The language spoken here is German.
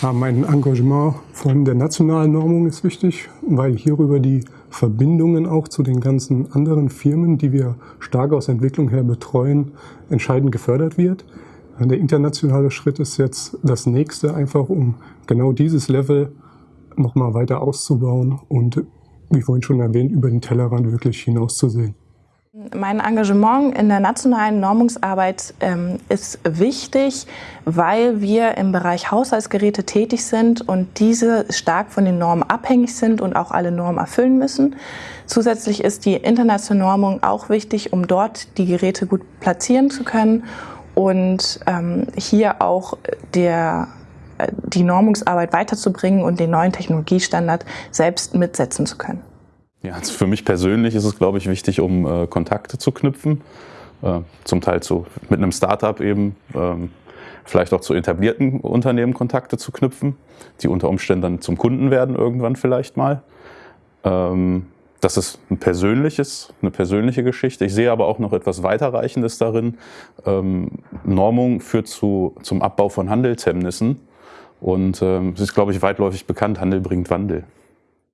Mein Engagement von der nationalen Normung ist wichtig, weil hierüber die Verbindungen auch zu den ganzen anderen Firmen, die wir stark aus Entwicklung her betreuen, entscheidend gefördert wird. Der internationale Schritt ist jetzt das nächste, einfach um genau dieses Level nochmal weiter auszubauen und, wie vorhin schon erwähnt, über den Tellerrand wirklich hinauszusehen. Mein Engagement in der nationalen Normungsarbeit ähm, ist wichtig, weil wir im Bereich Haushaltsgeräte tätig sind und diese stark von den Normen abhängig sind und auch alle Normen erfüllen müssen. Zusätzlich ist die internationale Normung auch wichtig, um dort die Geräte gut platzieren zu können und ähm, hier auch der, äh, die Normungsarbeit weiterzubringen und den neuen Technologiestandard selbst mitsetzen zu können. Ja, also für mich persönlich ist es, glaube ich, wichtig, um äh, Kontakte zu knüpfen. Äh, zum Teil zu, mit einem Startup eben, ähm, vielleicht auch zu etablierten Unternehmen Kontakte zu knüpfen, die unter Umständen dann zum Kunden werden irgendwann vielleicht mal. Ähm, das ist ein persönliches, eine persönliche Geschichte. Ich sehe aber auch noch etwas weiterreichendes darin. Ähm, Normung führt zu, zum Abbau von Handelshemmnissen. Und ähm, es ist, glaube ich, weitläufig bekannt, Handel bringt Wandel.